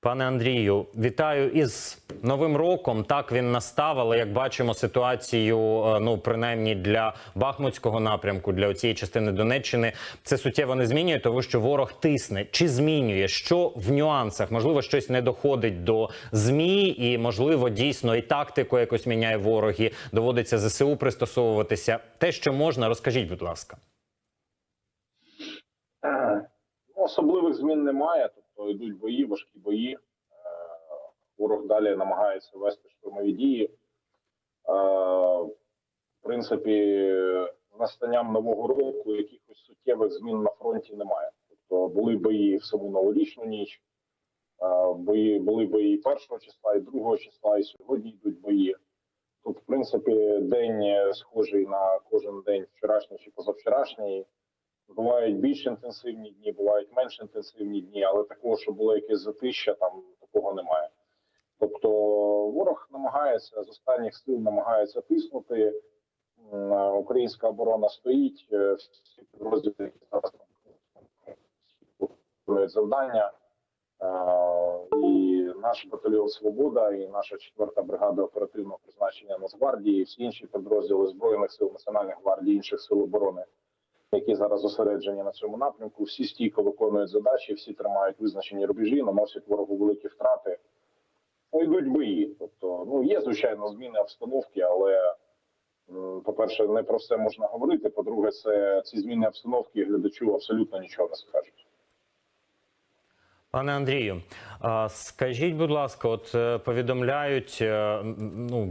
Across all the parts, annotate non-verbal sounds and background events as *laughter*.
Пане Андрію, вітаю із новим роком. Так він настав, але як бачимо, ситуацію, е, ну принаймні для Бахмутського напрямку, для цієї частини Донеччини, це суттєво не змінює, тому що ворог тисне чи змінює, що в нюансах можливо щось не доходить до змі, і можливо дійсно і тактику якось міняє ворог, і доводиться ЗСУ пристосовуватися. Те, що можна, розкажіть, будь ласка. Е, Ну, особливих змін немає, тобто йдуть бої, важкі бої. Е, Ворог далі намагається вести штурмові дії. Е, В принципі, настанням нового року якихось суттєвих змін на фронті немає. Тобто були бої в саму новорічну ніч, е, бої, були бої першого числа і другого числа, і сьогодні йдуть бої. Тут, в принципі, день схожий на кожен день вчорашній чи позавчорашній. Бувають більш інтенсивні дні, бувають менш інтенсивні дні, але такого, що було якесь затища, там такого немає. Тобто ворог намагається з останніх сил намагається тиснути. Українська оборона стоїть, е, всі підрозділи, які зараз завдання. Е, І наш батальйон Свобода, і наша четверта бригада оперативного призначення Нацгвардії, і всі інші підрозділи збройних сил Національної гвардії, інших сил оборони які зараз зосереджені на цьому напрямку. Всі стійко виконують задачі, всі тримають визначені рубежі, наносять ворогу великі втрати. Ну, йдуть бої. Тобто, ну є звичайно зміни обстановки, але по-перше, не про все можна говорити. По-друге, це ці зміни обстановки глядачу абсолютно нічого не скажуть. Пане Андрію, скажіть, будь ласка, от е, повідомляють е, ну,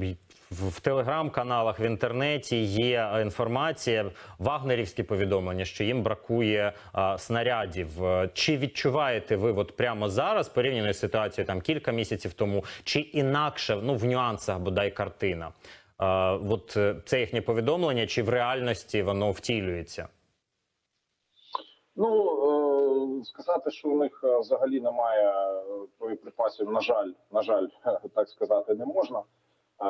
в телеграм-каналах в інтернеті є е, інформація, вагнерівські повідомлення, що їм бракує а, снарядів. Е, Чи відчуваєте ви от прямо зараз порівняно з ситуацією там кілька місяців тому, чи інакше ну в нюансах бодай картина? А, от е, це їхнє повідомлення, чи в реальності воно втілюється? Ну е, сказати, що у них е, взагалі немає е, боєприпасів, на жаль, на жаль, *laughs* так сказати, не можна. Е,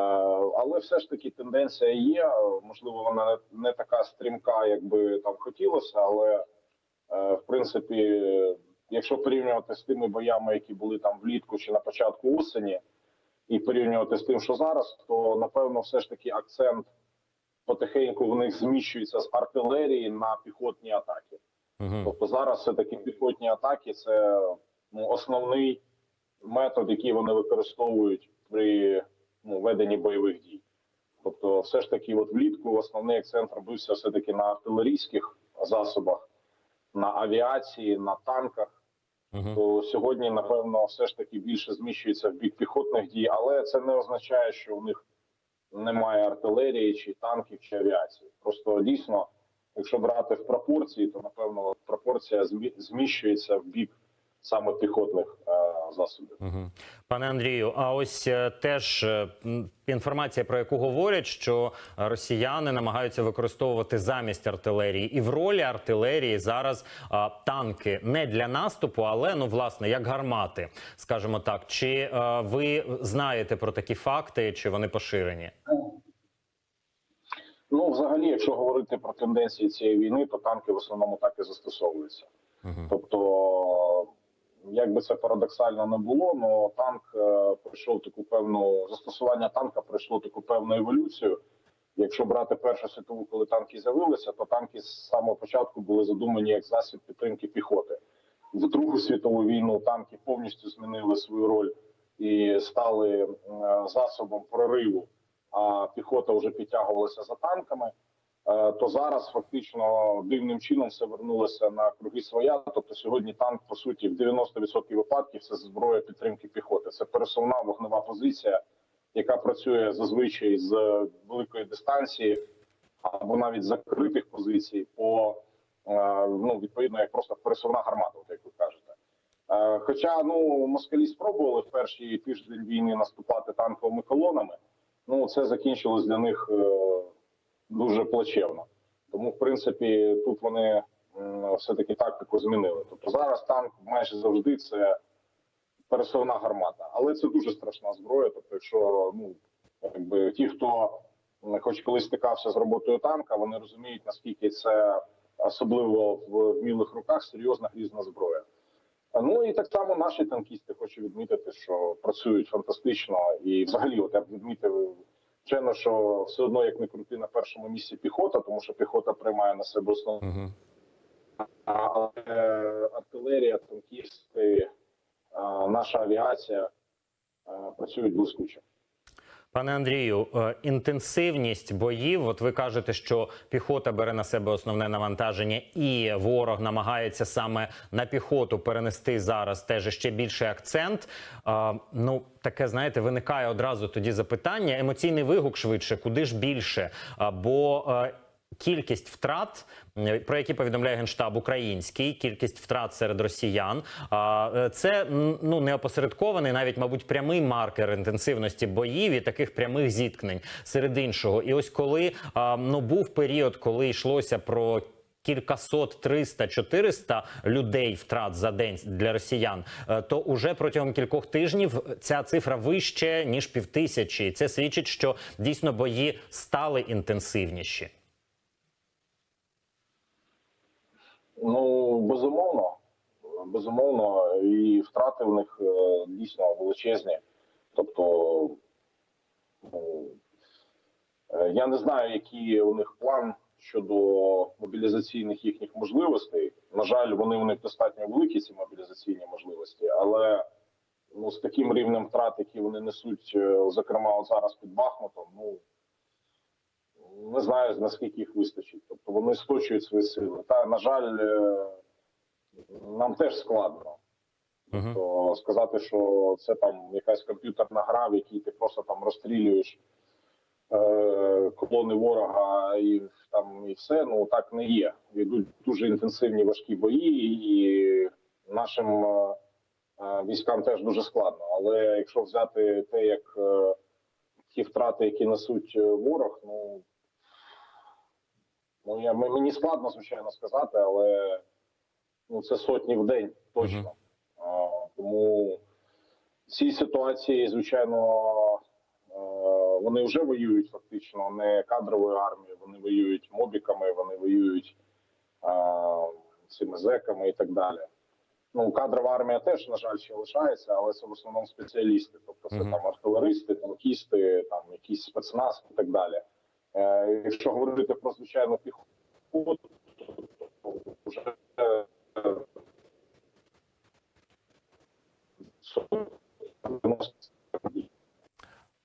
Але все ж таки тенденція є. Можливо, вона не- така стрімка, як би там хотілося, але е, в принципі, якщо порівнювати з тими боями, які були там влітку чи на початку осені, і порівнювати з тим, що зараз, то напевно, все ж таки акцент потихеньку в них зміщується з артилерії на піхотні атаки. Угу. Тобто зараз все таки піхотні атаки це ну, основний метод, який вони використовують при ну, веденні бойових дій. Тобто, все ж таки, от влітку основний акцент робився все таки на артилерійських засобах, на авіації, на танках. То сьогодні, напевно, все ж таки більше зміщується в бік піхотних дій, але це не означає, що у них немає артилерії, чи танків, чи авіації. Просто дійсно, якщо брати в пропорції, то напевно пропорція змі- зміщується в бік саме піхотних е, засобів. Угу. Пане Андрію, а ось е, теж е, інформація, про яку говорять, що росіяни намагаються використовувати замість артилерії, і в ролі артилерії зараз а, танки не для наступу, але ну власне як гармати, скажімо так. Чи ви знаєте про такі факти, чи вони поширені? Ну, взагалі, якщо говорити про тенденції цієї війни, то танки в основному так і застосовуються. Угу. Тобто, як би це парадоксально не було, але танк е, пройшов таку певну застосування танка пройшло таку певну еволюцію. Якщо брати Першу світову, коли танки з'явилися, то танки з самого початку були задумані як засіб підтримки піхоти. В Другу світову війну танки повністю змінили свою роль і стали е, засобом прориву, а піхота вже підтягувалася за танками. Е, то зараз фактично дивним чином все вернулося на круги своя. Тобто сьогодні танк по суті в 90% випадків це зброя підтримки піхоти. Це пересувна вогнева позиція, яка працює зазвичай з великої дистанції або навіть закритих позицій, по е, ну відповідно як просто пересувна гармата, як ви кажете. Е, Хоча ну москалі спробували в перший тиждень війни наступати танковими колонами, ну це закінчилось для них. Дуже плачевно. Тому, в принципі, тут вони все-таки тактику змінили. Тобто зараз танк майже завжди це пересувна гармата, але це дуже страшна зброя. Тобто, якщо ну якби ті, хто хоч колись стикався з роботою танка, вони розуміють наскільки це особливо в вмілих руках серйозна грізна зброя. Ну і так само наші танкісти хочу відмітити, що працюють фантастично. І взагалі, от я б відмітив, звичайно, що все одно як не крути на першому місці піхота, тому що піхота приймає на себе основну Угу. але артилерія, танкісти, наша авіація працюють блискуче. Пане Андрію, е, інтенсивність боїв. От ви кажете, що піхота бере на себе основне навантаження, і ворог намагається саме на піхоту перенести зараз теж ще більший акцент. Е, Ну таке знаєте, виникає одразу тоді запитання. Емоційний вигук швидше, куди ж більше? Бо е, Кількість втрат, про які повідомляє генштаб український, кількість втрат серед росіян. Е, це ну не опосередкований, навіть мабуть, прямий маркер інтенсивності боїв і таких прямих зіткнень серед іншого. І ось коли ну був період, коли йшлося про. Кількасот, 300, 400 людей втрат за день для росіян, е, то уже протягом кількох тижнів ця цифра вище ніж півтисячі. Це свідчить, що дійсно бої стали інтенсивніші. Ну безумовно, безумовно, і втрати в них е, дійсно величезні. Тобто, ну, е, я не знаю, який у них план щодо мобілізаційних їхніх можливостей. На жаль, вони у них достатньо великі ці мобілізаційні можливості, але ну, з таким рівнем втрат, які вони несуть, е, зокрема, зараз під Бахмутом, ну не знаю наскільки їх вистачить. Тобто вони сточують свої сили. Та на жаль, е, нам теж складно. Угу. То сказати, що це там якась комп'ютерна гра, в якій ти просто там розстрілюєш е, колони ворога і там і все. Ну так не є. Йдуть дуже інтенсивні важкі бої, і нашим е, е, військам теж дуже складно. Але якщо взяти те, як е, ті втрати, які несуть е, ворог, ну ну я мені складно звичайно сказати, але ну це сотні в день точно. А, Тому в цій ситуації, звичайно, е, вони вже воюють фактично не кадровою армією, вони воюють мобіками, вони воюють а, цими зеками і так далі. Ну, кадрова армія теж, на жаль, ще лишається, але це в основному спеціалісти. Тобто це Мгм. там артилеристи, танкісти, там якісь спецназ і так далі. Е, якщо говорити про звичайну піхоту, то вже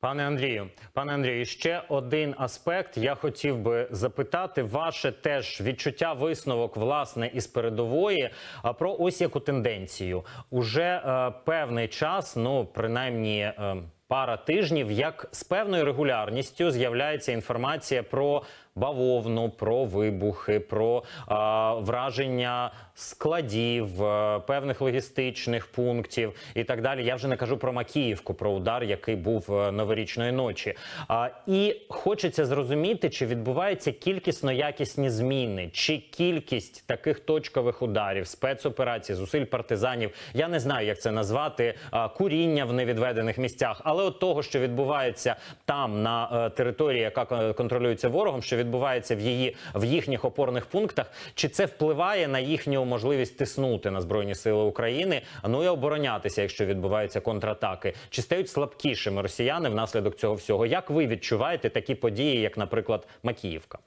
Пане Андрію, пане Андрію, ще один аспект. Я хотів би запитати ваше теж відчуття висновок власне із передової а, про ось яку тенденцію. Уже е, певний час, ну принаймні. Е, Пара тижнів, як з певною регулярністю з'являється інформація про бавовну, про вибухи, про а, враження складів, е, певних логістичних пунктів і так далі. Я вже не кажу про Макіївку, про удар, який був е, новорічної ночі. А, і хочеться зрозуміти, чи відбуваються кількісно якісні зміни, чи кількість таких точкових ударів, спецоперацій, зусиль партизанів. Я не знаю, як це назвати, а, куріння в невідведених місцях, але от того, що відбувається там на е, території, яка контролюється ворогом, що відбувається в її в їхніх опорних пунктах, чи це впливає на їхню можливість тиснути на збройні сили України, ну і оборонятися, якщо відбуваються контратаки, чи стають слабкішими росіяни внаслідок цього всього? Як ви відчуваєте такі події, як, наприклад, Макіївка?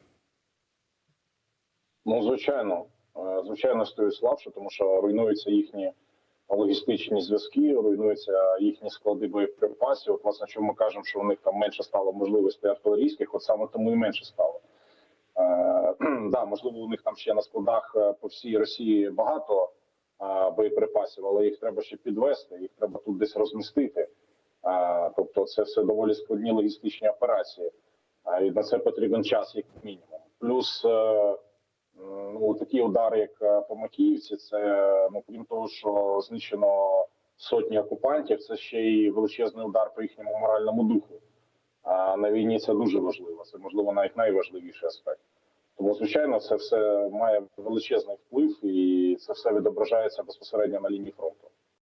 Ну, звичайно, Е, звичайно, стають слабше, тому що руйнуються їхні логістичні зв'язки, руйнуються їхні склади боєприпасів. От, власне, чому ми кажемо, що у них там менше стало можливостей артилерійських, от саме тому і менше стало. Е, *clears throat* да, можливо, у них там ще на складах е, по всій Росії багато е, боєприпасів, але їх треба ще підвести, їх треба тут десь розмістити. Тобто, це все доволі складні логістичні операції, і на це потрібен час, як мінімум. Плюс ну такі удари, як по Макіївці, це ну крім того, що знищено сотні окупантів, це ще й величезний удар по їхньому моральному духу. А на війні це дуже важливо. Це можливо навіть найважливіший аспект. Тому, звичайно, це все має величезний вплив, і це все відображається безпосередньо на лінії фронту.